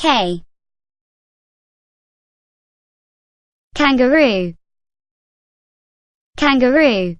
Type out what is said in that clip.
K. Kangaroo. Kangaroo.